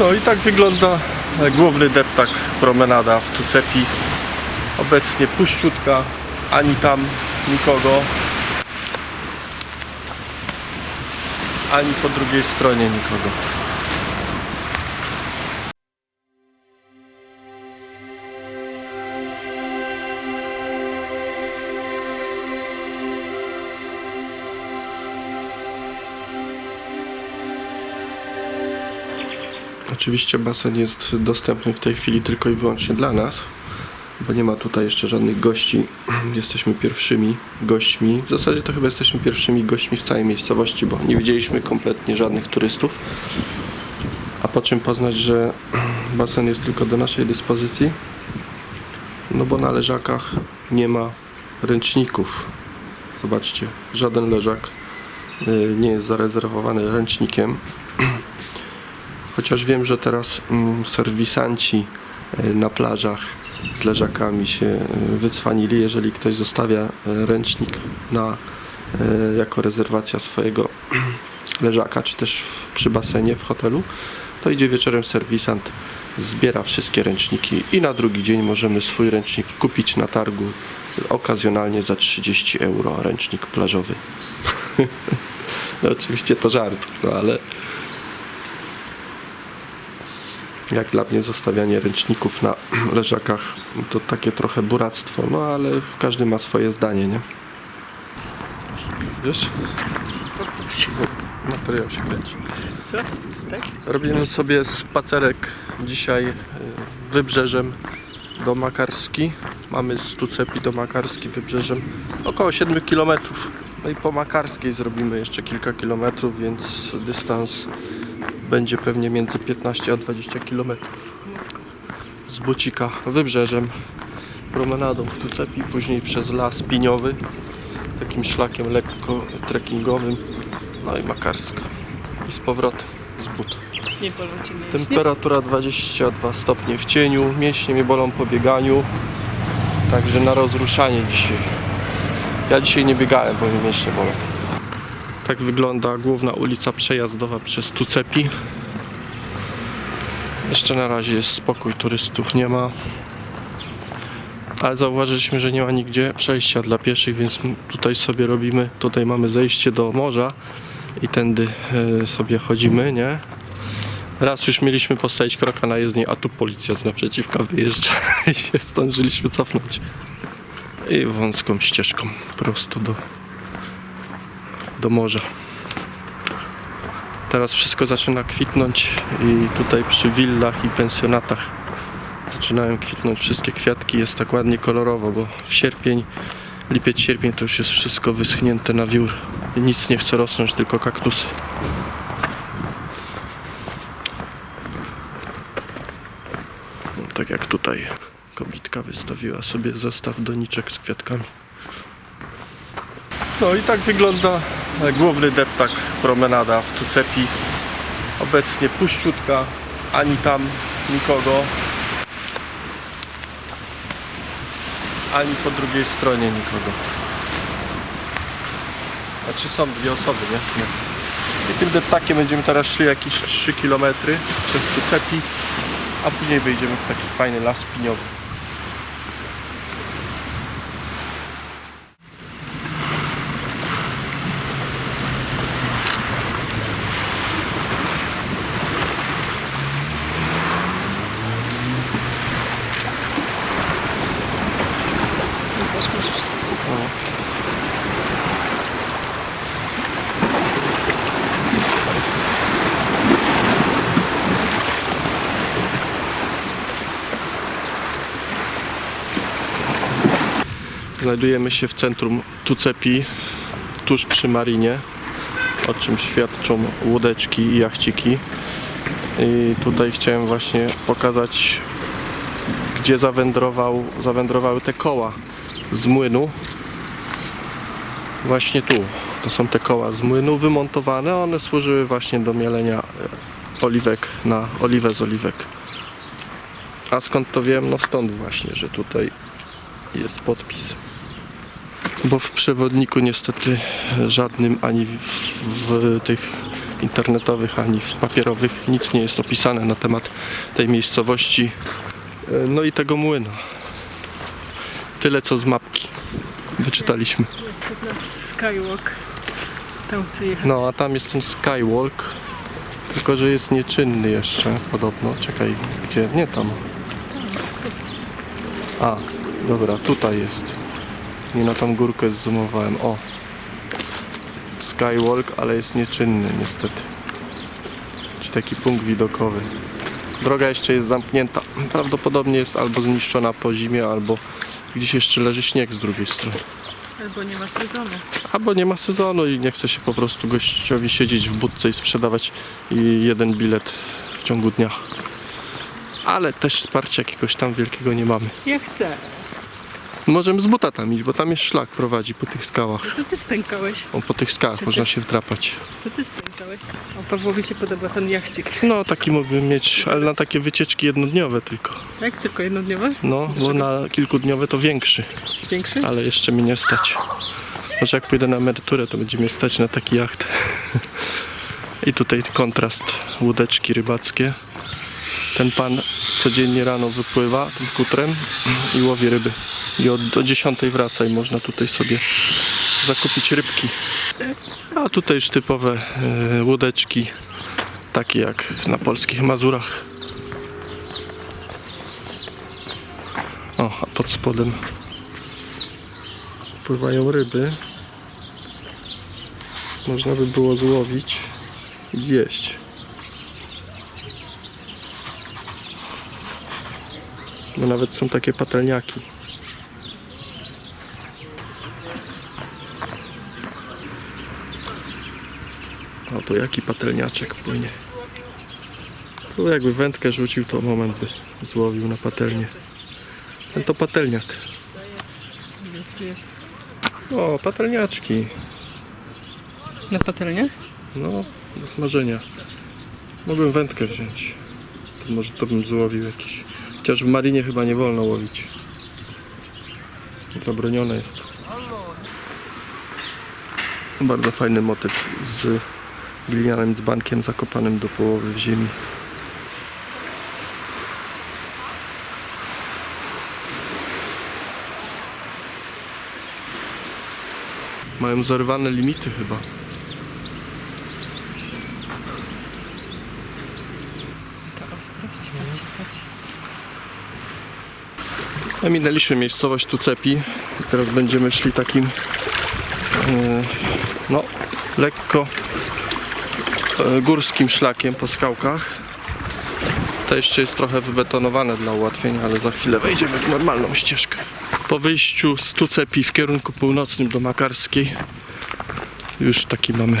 No i tak wygląda główny deptak promenada w Tucepi. Obecnie puściutka, ani tam nikogo, ani po drugiej stronie nikogo. Oczywiście basen jest dostępny w tej chwili tylko i wyłącznie dla nas, bo nie ma tutaj jeszcze żadnych gości. Jesteśmy pierwszymi gośćmi. W zasadzie to chyba jesteśmy pierwszymi gośćmi w całej miejscowości, bo nie widzieliśmy kompletnie żadnych turystów. A po czym poznać, że basen jest tylko do naszej dyspozycji? No bo na leżakach nie ma ręczników. Zobaczcie, żaden leżak y, nie jest zarezerwowany ręcznikiem. Chociaż wiem, że teraz mm, serwisanci y, na plażach z leżakami się y, wycwanili. Jeżeli ktoś zostawia y, ręcznik na, jako rezerwacja swojego leżaka, czy też przy basenie w hotelu, to idzie wieczorem serwisant, zbiera wszystkie ręczniki i na drugi dzień możemy swój ręcznik kupić na targu okazjonalnie za 30 euro, ręcznik plażowy. no oczywiście to żart, no ale jak dla mnie zostawianie ręczników na leżakach to takie trochę buractwo, no ale każdy ma swoje zdanie, nie? Wiesz? Materiał się kręci. Co? Tak? Robimy sobie spacerek dzisiaj y, wybrzeżem do Makarski. Mamy z Tucepi do Makarski wybrzeżem około 7 km. No i po Makarskiej zrobimy jeszcze kilka kilometrów, więc dystans będzie pewnie między 15 a 20 km. Z Bucika wybrzeżem, promenadą w Tucepi, później przez las piniowy, takim szlakiem lekko trekkingowym, no i Makarska. I z powrotem z mięśnie? Temperatura 22 stopnie w cieniu, mięśnie mnie bolą po bieganiu, także na rozruszanie dzisiaj. Ja dzisiaj nie biegałem, bo mi mięśnie bolą. Tak wygląda główna ulica przejazdowa przez Tucepi. Jeszcze na razie jest spokój, turystów nie ma. Ale zauważyliśmy, że nie ma nigdzie przejścia dla pieszych, więc tutaj sobie robimy, tutaj mamy zejście do morza i tędy e, sobie chodzimy, nie? Raz już mieliśmy postawić kroka na jezdnię, a tu policja z naprzeciwka wyjeżdża i się zdążyliśmy cofnąć. I wąską ścieżką prosto do, do morza. Teraz wszystko zaczyna kwitnąć i tutaj przy willach i pensjonatach zaczynają kwitnąć wszystkie kwiatki. Jest tak ładnie kolorowo, bo w sierpień, lipiec, sierpień to już jest wszystko wyschnięte na wiór. Nic nie chce rosnąć, tylko kaktusy. No, tak jak tutaj kobitka wystawiła sobie zestaw doniczek z kwiatkami. No i tak wygląda główny deptak promenada w Tucepi. Obecnie puściutka, ani tam nikogo, ani po drugiej stronie nikogo. Znaczy są dwie osoby, nie? nie. I tym deptakiem będziemy teraz szli jakieś 3 km przez Tucepi a później wejdziemy w taki fajny las piniowy. Znajdujemy się w centrum Tucepi, tuż przy marinie, o czym świadczą łódeczki i jachciki. I tutaj chciałem właśnie pokazać, gdzie zawędrował, zawędrowały te koła z młynu. Właśnie tu. To są te koła z młynu wymontowane. One służyły właśnie do mielenia e, oliwek na oliwę z oliwek. A skąd to wiem? No stąd właśnie, że tutaj jest podpis. Bo w przewodniku niestety żadnym ani w, w tych internetowych, ani w papierowych. Nic nie jest opisane na temat tej miejscowości, e, no i tego młyna. Tyle co z mapki wyczytaliśmy. Skywalk. Tam chcę jechać. No, a tam jest ten skywalk, tylko że jest nieczynny jeszcze podobno. Czekaj, gdzie? Nie tam. A, dobra, tutaj jest. Nie na tą górkę zoomowałem. O. Skywalk, ale jest nieczynny niestety. Czyli taki punkt widokowy. Droga jeszcze jest zamknięta. Prawdopodobnie jest albo zniszczona po zimie, albo gdzieś jeszcze leży śnieg z drugiej strony. Albo nie ma sezonu. Albo nie ma sezonu i nie chce się po prostu gościowi siedzieć w budce i sprzedawać i jeden bilet w ciągu dnia. Ale też wsparcia jakiegoś tam wielkiego nie mamy. Ja chcę. Możemy z buta tam iść, bo tam jest szlak prowadzi po tych skałach. To ty spękałeś. O, po tych skałach można się wdrapać. To ty spękałeś. O, Pawłowi się podoba ten jachcik. No, taki mógłbym mieć, ale na takie wycieczki jednodniowe tylko. Tak? Tylko jednodniowe? No, bo na kilkudniowe to większy, Większy? ale jeszcze mi nie stać. Może jak pójdę na emeryturę, to będzie mnie stać na taki jacht. I tutaj kontrast, łódeczki rybackie. Ten pan codziennie rano wypływa tym kutrem i łowi ryby. I od, o 10 wraca i można tutaj sobie zakupić rybki. A tutaj już typowe e, łódeczki, takie jak na polskich Mazurach. O, a pod spodem pływają ryby. Można by było złowić i zjeść. Bo nawet są takie patelniaki. To jaki patelniaczek płynie. Tu jakby wędkę rzucił, to moment by złowił na patelnię. Ten to patelniak. O, patelniaczki. Na patelnię? No, do smażenia. Mogłem wędkę wziąć. To może to bym złowił jakiś. Chociaż w marinie chyba nie wolno łowić. Zabronione jest. Bardzo fajny motyw z glinianym dzbankiem zakopanym do połowy w ziemi. Mają zerwane limity chyba. Taka ostrość. Patrzcie. No, Minęliśmy miejscowość Tucepi i teraz będziemy szli takim e, no lekko górskim szlakiem po skałkach. To jeszcze jest trochę wybetonowane dla ułatwienia, ale za chwilę wejdziemy w normalną ścieżkę. Po wyjściu z Tucepi w kierunku północnym do Makarskiej już taki mamy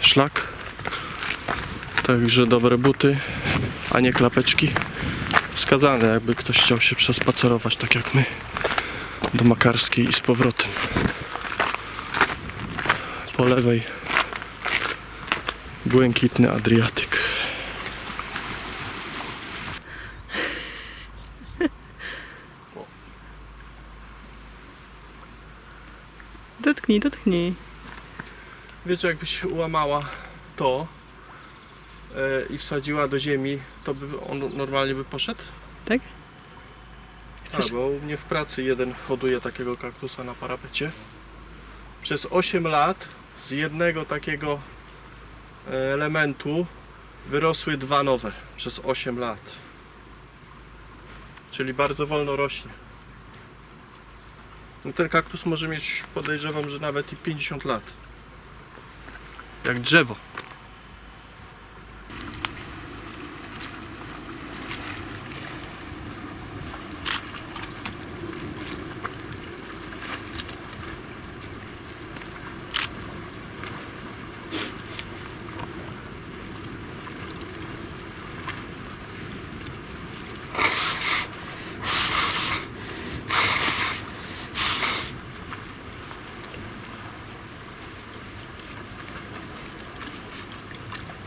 szlak. Także dobre buty, a nie klapeczki wskazane, jakby ktoś chciał się przespacerować, tak jak my, do Makarskiej i z powrotem. Po lewej błękitny Adriatyk. Dotknij, dotknij. Wiecie, jakbyś ułamała to e, i wsadziła do ziemi, to by on normalnie by poszedł? Tak? A, Chcesz? bo u mnie w pracy jeden hoduje takiego kaktusa na parapecie. Przez 8 lat z jednego takiego elementu wyrosły dwa nowe przez 8 lat. Czyli bardzo wolno rośnie. No ten kaktus może mieć, podejrzewam, że nawet i 50 lat. Jak drzewo.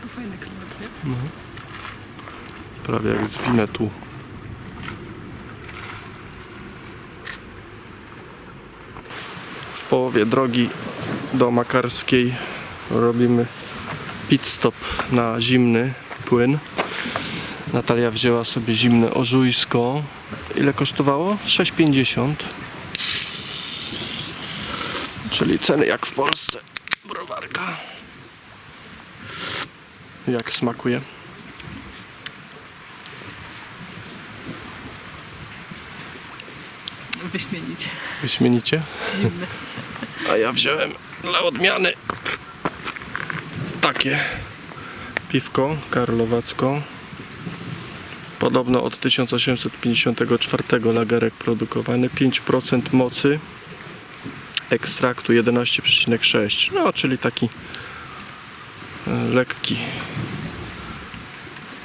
To fajny klimat, nie? Prawie jak z Winetu. W połowie drogi do Makarskiej robimy pit stop na zimny płyn. Natalia wzięła sobie zimne ożujsko. Ile kosztowało? 6,50. Czyli ceny jak w Polsce. Browarka. Jak smakuje? Wyśmienicie. Wyśmienicie. Zimne. A ja wziąłem dla odmiany takie piwko karlowacko. Podobno od 1854 lagerek produkowany. 5% mocy ekstraktu 11,6. No, czyli taki e, lekki.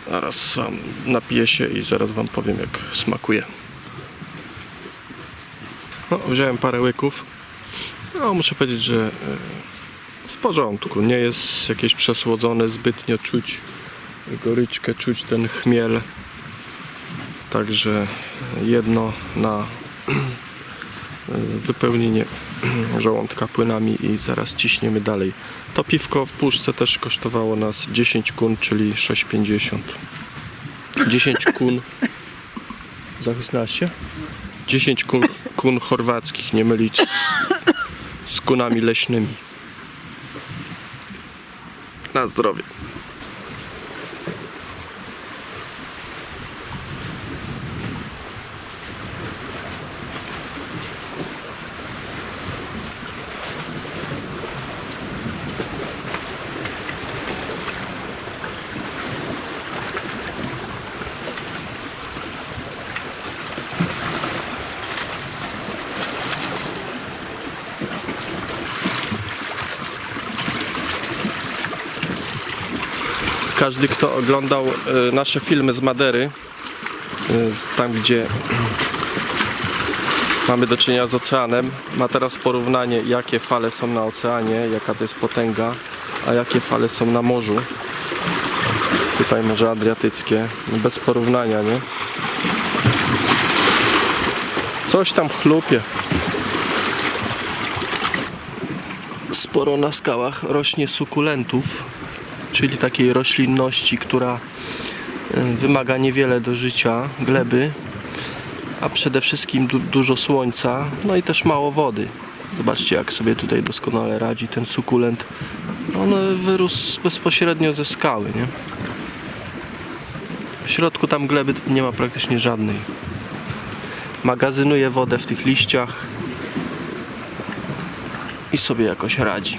Zaraz wam napiję się i zaraz wam powiem jak smakuje. No, wziąłem parę łyków. No, muszę powiedzieć, że e, w porządku. Nie jest jakieś przesłodzone zbytnio. Czuć goryczkę, czuć ten chmiel. Także jedno na e, wypełnienie żołądka płynami i zaraz ciśniemy dalej. To piwko w puszce też kosztowało nas 10 kun, czyli 6,50. 10 kun. Zachysnęłaś się? 10 kun, kun chorwackich, nie mylić z, z kunami leśnymi. Na zdrowie. Każdy, kto oglądał e, nasze filmy z Madery, e, tam gdzie mamy do czynienia z oceanem, ma teraz porównanie, jakie fale są na oceanie, jaka to jest potęga, a jakie fale są na morzu. Tutaj Morze Adriatyckie, bez porównania, nie? Coś tam chlupie. Sporo na skałach rośnie sukulentów, czyli takiej roślinności, która e, wymaga niewiele do życia, gleby, a przede wszystkim du- dużo słońca, no i też mało wody. Zobaczcie, jak sobie tutaj doskonale radzi ten sukulent. On wyrósł bezpośrednio ze skały, nie? W środku tam gleby nie ma praktycznie żadnej. Magazynuje wodę w tych liściach i sobie jakoś radzi.